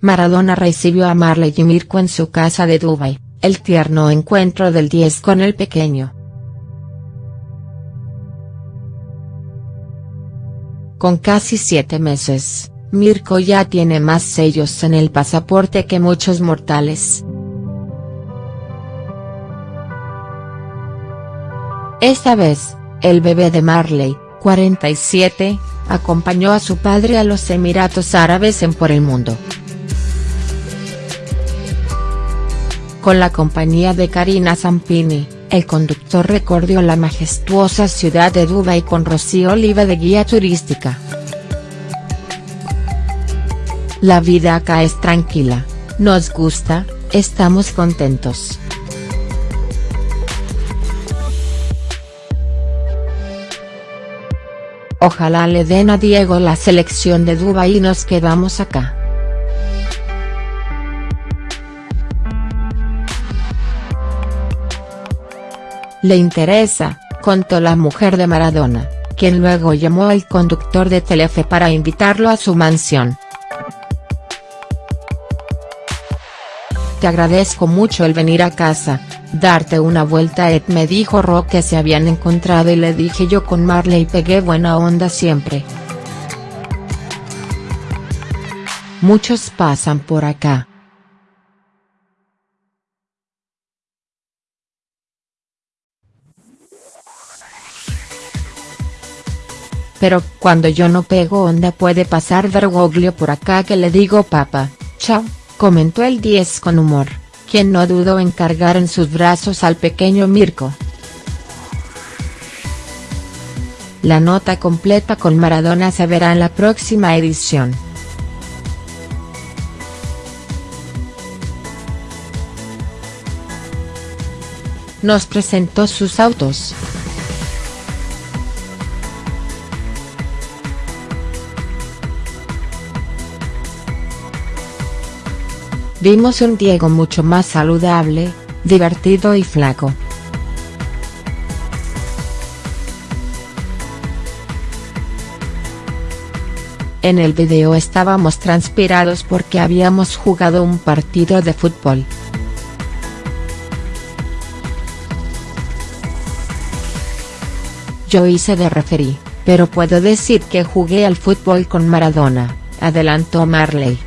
Maradona recibió a Marley y Mirko en su casa de Dubai, el tierno encuentro del 10 con el pequeño. Con casi siete meses, Mirko ya tiene más sellos en el pasaporte que muchos mortales. Esta vez, el bebé de Marley, 47, acompañó a su padre a los Emiratos Árabes en por el mundo. Con la compañía de Karina Zampini, el conductor recorrió la majestuosa ciudad de Dubái con Rocío Oliva de guía turística. La vida acá es tranquila, nos gusta, estamos contentos. Ojalá le den a Diego la selección de Dubái y nos quedamos acá. Le interesa, contó la mujer de Maradona, quien luego llamó al conductor de Telefe para invitarlo a su mansión. Te agradezco mucho el venir a casa, darte una vuelta Ed me dijo Rock que se habían encontrado y le dije yo con Marley pegué buena onda siempre. Muchos pasan por acá, Pero cuando yo no pego onda puede pasar Bergoglio por acá que le digo papa, chao, comentó el 10 con humor, quien no dudó en cargar en sus brazos al pequeño Mirko. La nota completa con Maradona se verá en la próxima edición. Nos presentó sus autos. Vimos un Diego mucho más saludable, divertido y flaco. En el video estábamos transpirados porque habíamos jugado un partido de fútbol. Yo hice de referí, pero puedo decir que jugué al fútbol con Maradona, adelantó Marley.